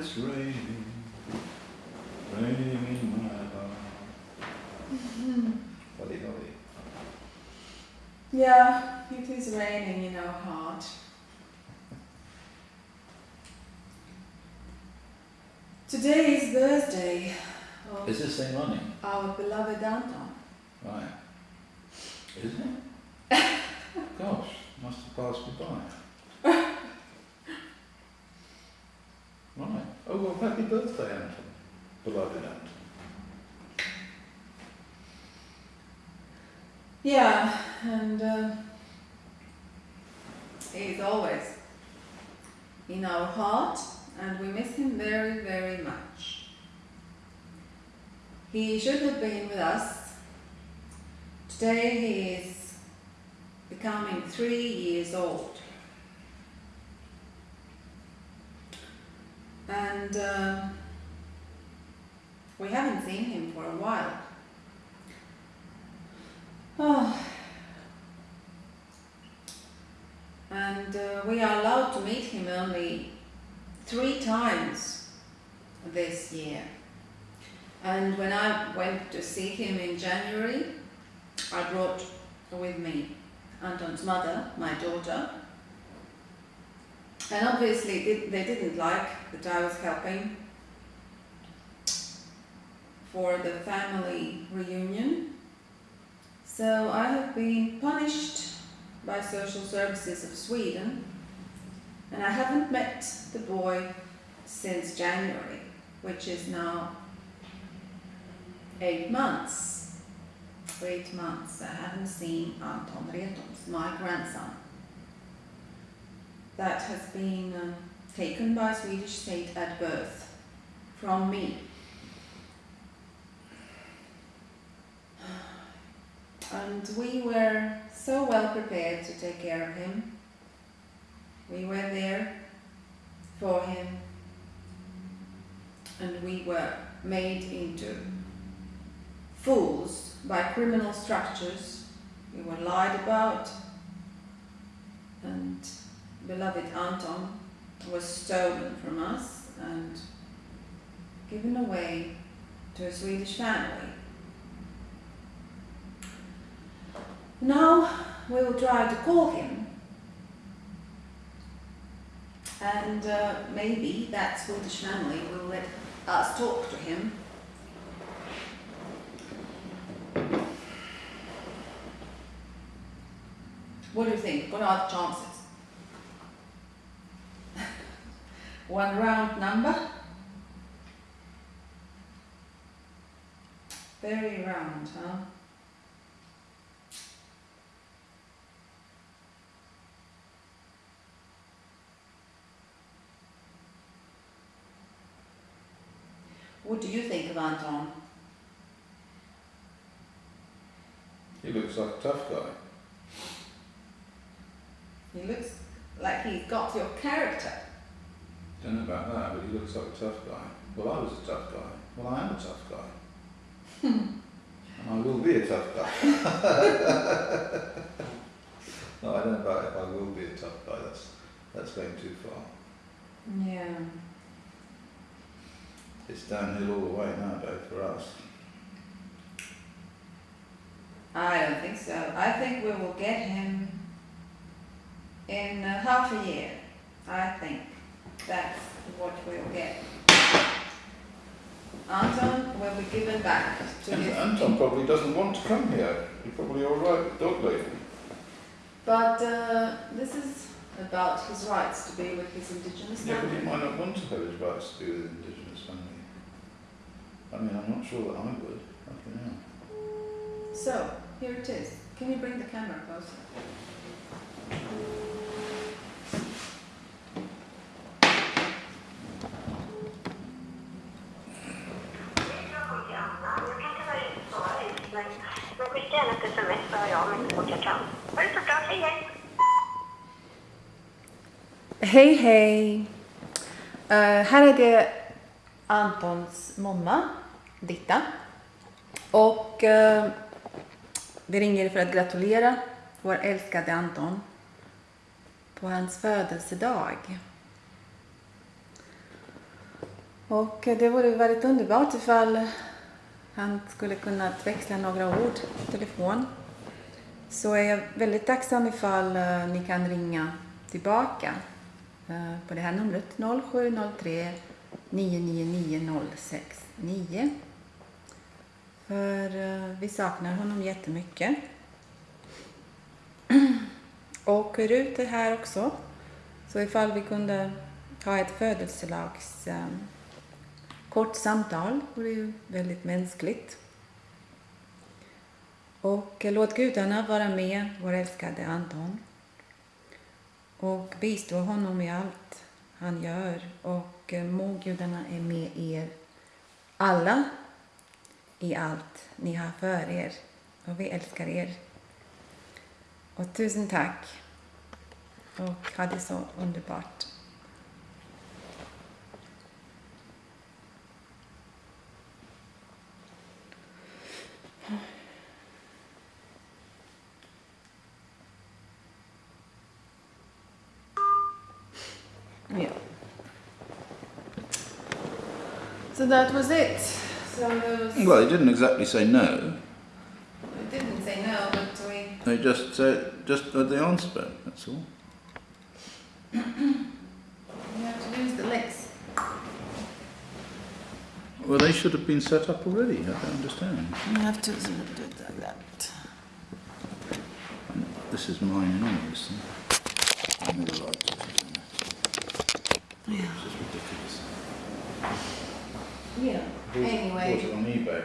it's raining, raining in my heart. Mm-hmm. Buddy, buddy. Yeah, it is raining in our heart. Today is Thursday of Is this thing running? our beloved Anton. Right. Isn't it? Gosh, must have passed me by. right. Oh, well, happy birthday, Anton. Beloved Anton. Yeah, and uh, always in our heart, and we miss him very, very much. He should have been with us. Today he is becoming three years old. And uh, we haven't seen him for a while. Oh. And uh, we are allowed to meet him only three times this year. And when I went to see him in January, I brought with me Anton's mother, my daughter. And obviously they didn't like that I was helping for the family reunion. So I have been punished by Social Services of Sweden and I haven't met the boy since January, which is now eight months. Eight months I haven't seen Anton Retons, my grandson. That has been um, taken by Swedish state at birth from me. And we were so well prepared to take care of him. We were there for him. And we were made into fools by criminal structures. We were lied about. And beloved Anton was stolen from us and given away to a Swedish family. Now we will try to call him. And uh, maybe that Swedish family will let us talk to him. What do you think? What are the chances? One round number? Very round, huh? What do you think of Anton? He looks like a tough guy. He looks like he's got your character. Don't know about that, but he looks like a tough guy. Well, I was a tough guy. Well, I am a tough guy. and I will be a tough guy. no, I don't know about if I will be a tough guy. That's that's going too far. Yeah. It's downhill all the way nowadays for us. I don't think so. I think we will get him in uh, half a year. I think that's what we'll get. Anton will be given back to And his Anton probably doesn't want to come here. He's probably all right with dog lady. But uh, this is about his rights to be with his indigenous Yeah, but he might not want to have his rights to be with indigenous family. I mean, I'm not sure that I would. I don't know. So, here it is. Can you bring the camera closer? Hej hej! Uh, här är det Antons mamma, Ditta. Och uh, vi ringer för att gratulera vår älskade Anton på hans födelsedag. Och eh, det vore väldigt underbart ifall han skulle kunna växla några ord på telefon. Så är jag väldigt tacksam ifall ni kan ringa tillbaka Eh, på det här numret 0703 999 069. För eh, vi saknar honom jättemycket. Och Rut är här också. Så ifall vi kunde ha ett födelselags eh, kort samtal vore ju väldigt mänskligt. Och låt gudarna vara med vår älskade Anton och bistå honom i allt han gör och eh, må gudarna är med er alla i allt ni har för er och vi älskar er. Och tusen tack och ha det så underbart. Yeah. So that was it. So was, Well, he didn't exactly say no. I didn't say no, but we They just said, just had the answer that's all. we have to use the legs. Well, they should have been set up already, I don't understand. You have to do it like that. This is mine and all this thing. I never liked it. Yeah. It's just ridiculous. Yeah. Anyway. Bought it on eBay.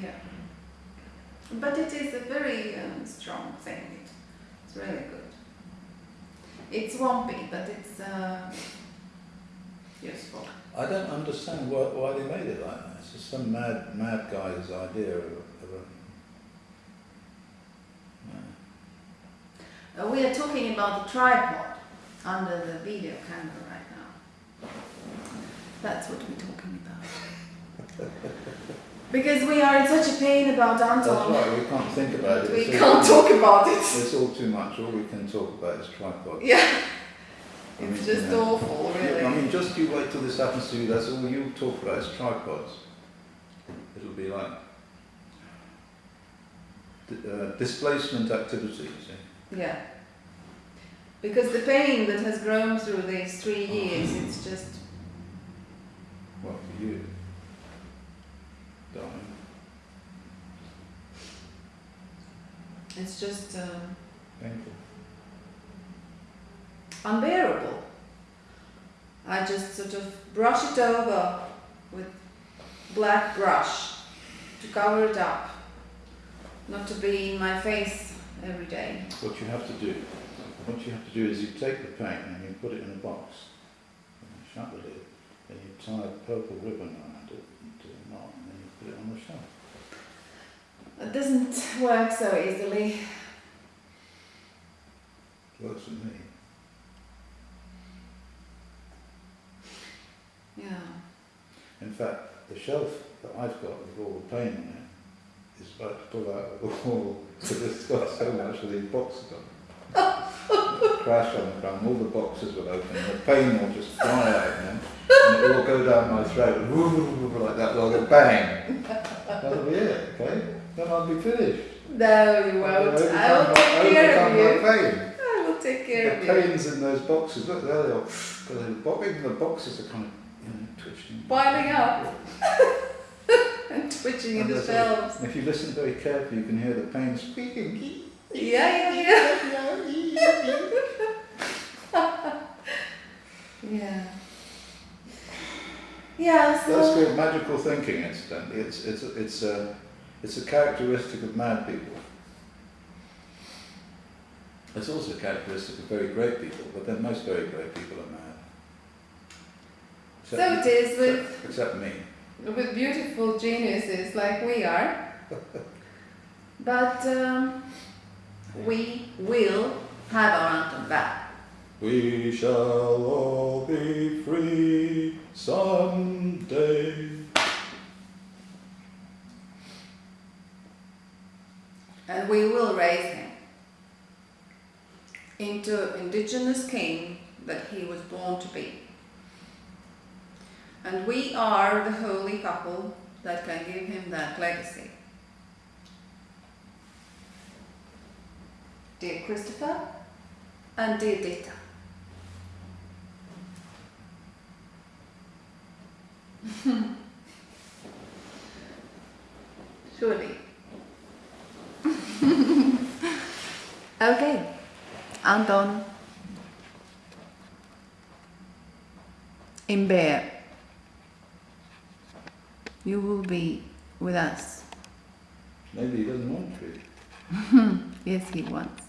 Yeah. But it is a very um, strong thing. It's really good. It's swampy, but it's uh, useful. I don't understand why, why they made it like that. It's just some mad, mad guy's idea of, a- of a. Uh, we are talking about the tripod under the video camera right. That's what we're talking about. because we are in such a pain about Anton. That's right, we can't think about it. We It's can't talk about it. It's all too much. All we can talk about is tripod. Yeah. I mean, It's just you know, awful, really. I mean, just you wait till this happens to you. That's all you talk about is tripods. It'll be like uh, displacement activities. eh? Yeah. Because the pain that has grown through these three years, it's just, What for you, darling? it's just um, Painful. unbearable. I just sort of brush it over with black brush to cover it up, not to be in my face every day. What you have to do, what you have to do is you take the paint and you put it in a box. And you shut the lid. Then you tie a purple ribbon around it into a knot, and then you put it on the shelf. It doesn't work so easily. It Works for me. Yeah. In fact, the shelf that I've got with all the paint on it is about to pull out of the wall because it's got so much of these boxes on it. Crash on the ground, all the boxes will open, the pain will just fly out know, and it will go down my throat like that, like a bang. That'll be it, okay? Then I'll be finished. No, you won't. I will take care of you. I will take care of you. The pains in those boxes, look there they are. But the, even the boxes are kind of you know, twitching. Piling up. and twitching in And the there's shelves. If you listen very carefully, you can hear the pain squeaking. Yeah, yeah, yeah. Yeah. Yeah, That's so. called magical thinking, incidentally. It's, it's, it's, a, it's a characteristic of mad people. It's also a characteristic of very great people, but then most very great people are mad. So it is with, except, except me. with beautiful geniuses like we are. But um, we will have our Anton back. We shall all be free someday. And we will raise him into indigenous king that he was born to be. And we are the holy couple that can give him that legacy. Dear er Christopher and dear er Dita. Surely. okay, Anton. In Bear, you will be with us. Maybe he doesn't want to. Yes, he wants.